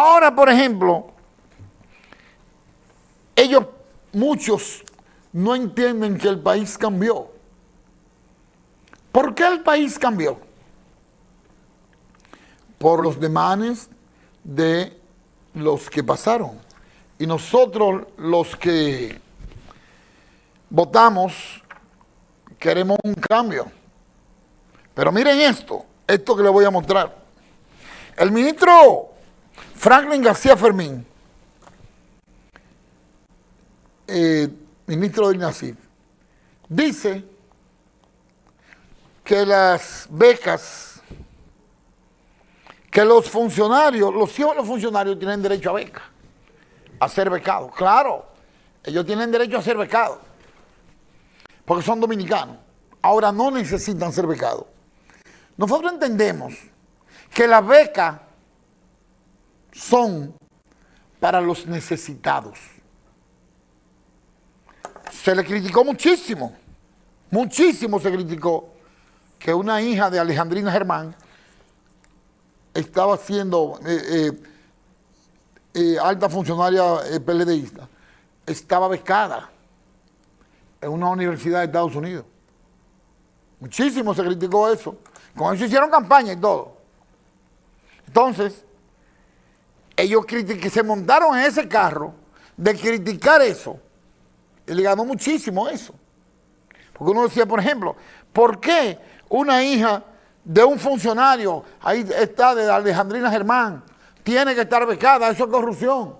Ahora, por ejemplo, ellos, muchos, no entienden que el país cambió. ¿Por qué el país cambió? Por los demanes de los que pasaron. Y nosotros, los que votamos, queremos un cambio. Pero miren esto, esto que les voy a mostrar. El ministro Franklin García Fermín, eh, ministro del NACID, dice que las becas, que los funcionarios, los hijos de los funcionarios tienen derecho a beca, a ser becados. Claro, ellos tienen derecho a ser becados, porque son dominicanos. Ahora no necesitan ser becados. Nosotros entendemos que las becas son para los necesitados. Se le criticó muchísimo, muchísimo se criticó que una hija de Alejandrina Germán estaba siendo eh, eh, eh, alta funcionaria PLDista, estaba becada en una universidad de Estados Unidos. Muchísimo se criticó eso. Con eso hicieron campaña y todo. Entonces, ellos que se montaron en ese carro de criticar eso. Le ganó muchísimo eso. Porque uno decía, por ejemplo, ¿por qué una hija de un funcionario, ahí está de Alejandrina Germán, tiene que estar becada? Eso es corrupción.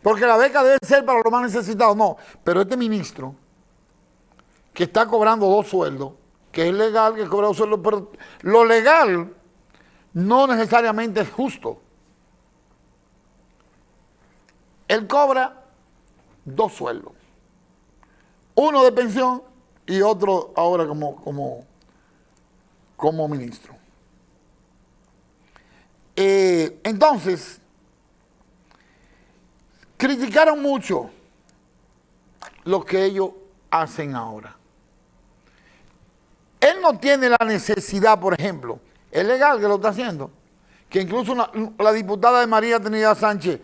Porque la beca debe ser para los más necesitados. No, pero este ministro, que está cobrando dos sueldos, que es legal que cobra dos sueldos, pero lo legal no necesariamente es justo. Él cobra dos sueldos. Uno de pensión y otro ahora como, como, como ministro. Eh, entonces, criticaron mucho lo que ellos hacen ahora. Él no tiene la necesidad, por ejemplo, es legal que lo está haciendo. Que incluso la diputada de María Trinidad Sánchez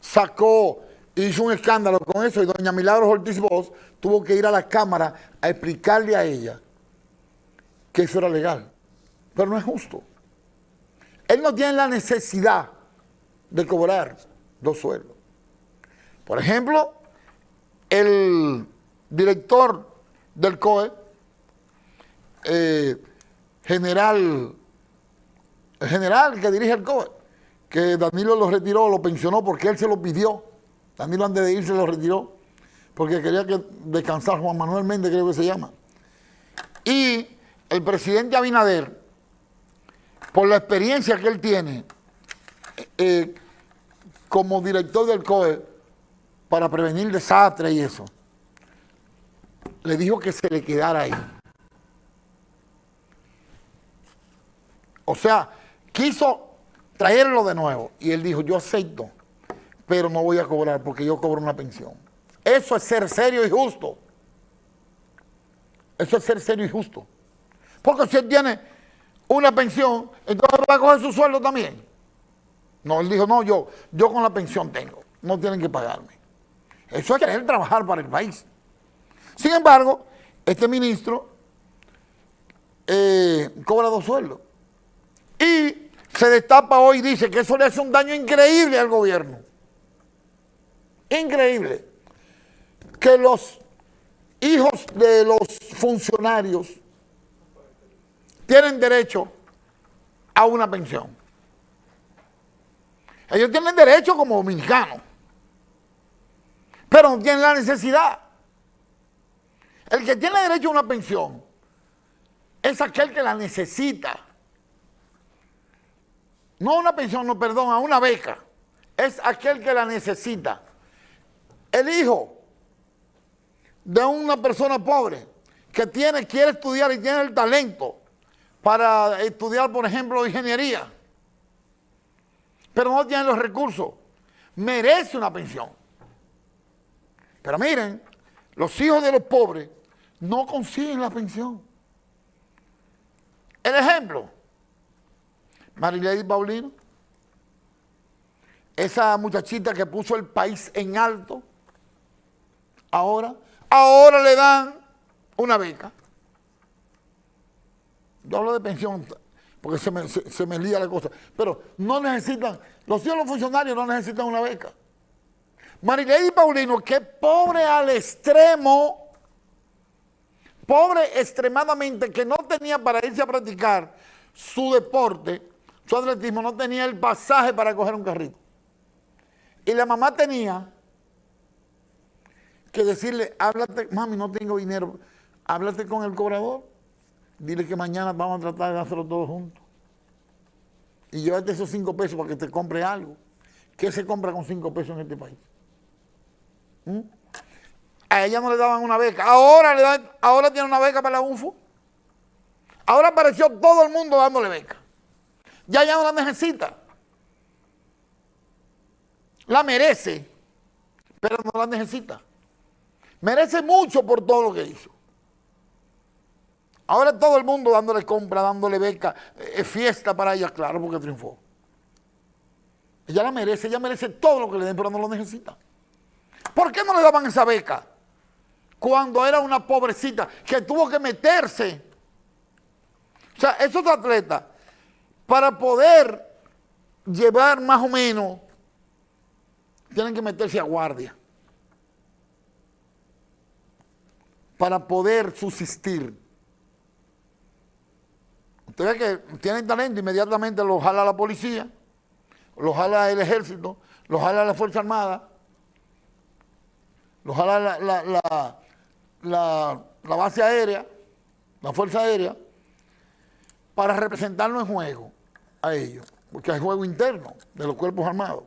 sacó, hizo un escándalo con eso y doña Milagros Ortiz Bosch tuvo que ir a la Cámara a explicarle a ella que eso era legal. Pero no es justo. Él no tiene la necesidad de cobrar dos sueldos. Por ejemplo, el director del COE, eh, general general que dirige el COE, que Danilo lo retiró, lo pensionó porque él se lo pidió. Danilo antes de irse lo retiró porque quería que descansar Juan Manuel Méndez, creo que se llama. Y el presidente Abinader, por la experiencia que él tiene eh, como director del COE para prevenir desastres y eso, le dijo que se le quedara ahí. O sea, quiso traerlo de nuevo y él dijo, yo acepto, pero no voy a cobrar porque yo cobro una pensión. Eso es ser serio y justo. Eso es ser serio y justo. Porque si él tiene una pensión, entonces va a coger su sueldo también. No, él dijo, no, yo, yo con la pensión tengo, no tienen que pagarme. Eso es querer trabajar para el país. Sin embargo, este ministro eh, cobra dos sueldos. Y se destapa hoy dice que eso le hace un daño increíble al gobierno. Increíble. Que los hijos de los funcionarios tienen derecho a una pensión. Ellos tienen derecho como dominicanos, pero no tienen la necesidad. El que tiene derecho a una pensión es aquel que la necesita no una pensión, no, perdón, a una beca, es aquel que la necesita. El hijo de una persona pobre que tiene, quiere estudiar y tiene el talento para estudiar, por ejemplo, ingeniería, pero no tiene los recursos, merece una pensión. Pero miren, los hijos de los pobres no consiguen la pensión. El ejemplo, Marilady Paulino, esa muchachita que puso el país en alto, ahora, ahora le dan una beca. Yo hablo de pensión porque se me, se, me lía la cosa, pero no necesitan, los hijos los funcionarios no necesitan una beca. Marilady Paulino, que pobre al extremo, pobre extremadamente, que no tenía para irse a practicar su deporte, su atletismo, no tenía el pasaje para coger un carrito. Y la mamá tenía que decirle, háblate, mami, no tengo dinero, háblate con el cobrador, dile que mañana vamos a tratar de hacerlo todos juntos. Y llévate esos cinco pesos para que te compre algo. ¿Qué se compra con cinco pesos en este país? ¿Mm? A ella no le daban una beca. Ahora, le dan, ahora tiene una beca para la UNFU. Ahora apareció todo el mundo dándole beca. Ya ya no la necesita. La merece, pero no la necesita. Merece mucho por todo lo que hizo. Ahora todo el mundo dándole compra, dándole beca, es fiesta para ella, claro, porque triunfó. Ella la merece, ella merece todo lo que le den, pero no lo necesita. ¿Por qué no le daban esa beca? Cuando era una pobrecita que tuvo que meterse. O sea, esos atletas, para poder llevar más o menos, tienen que meterse a guardia. Para poder subsistir. Usted ve que tienen talento, inmediatamente lo jala la policía, lo jala el ejército, lo jala la Fuerza Armada, ojalá la, la, base aérea, la Fuerza Aérea, para representarlo en juego a ellos, porque hay juego interno de los cuerpos armados.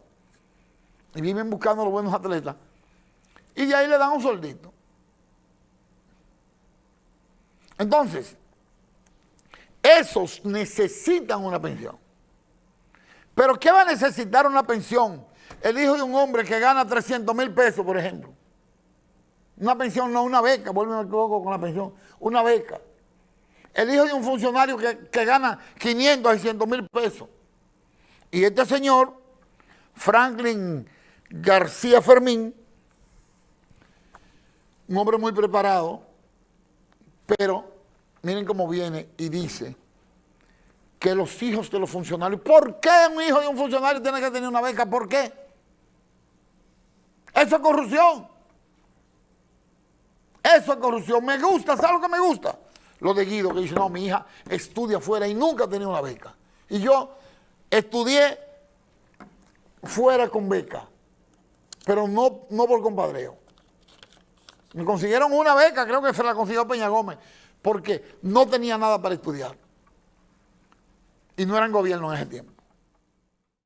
Y viven buscando los buenos atletas. Y de ahí le dan un soldito. Entonces, esos necesitan una pensión. Pero ¿qué va a necesitar una pensión? El hijo de un hombre que gana 300 mil pesos, por ejemplo. Una pensión, no una beca, vuelve a con la pensión, una beca. El hijo de un funcionario que, gana 500 a 600 mil pesos. Y este señor, Franklin García Fermín, un hombre muy preparado, pero miren cómo viene y dice que los hijos de los funcionarios, ¿por qué un hijo de un funcionario tiene que tener una beca? ¿Por qué? Eso es corrupción. Eso es corrupción. Me gusta, ¿sabes lo que me gusta? Lo de Guido, que dice, no, mi hija estudia fuera y nunca ha tenido una beca. Y yo estudié fuera con beca, pero no, no por compadreo. Me consiguieron una beca, creo que se la consiguió Peña Gómez, porque no tenía nada para estudiar. Y no era en gobierno en ese tiempo.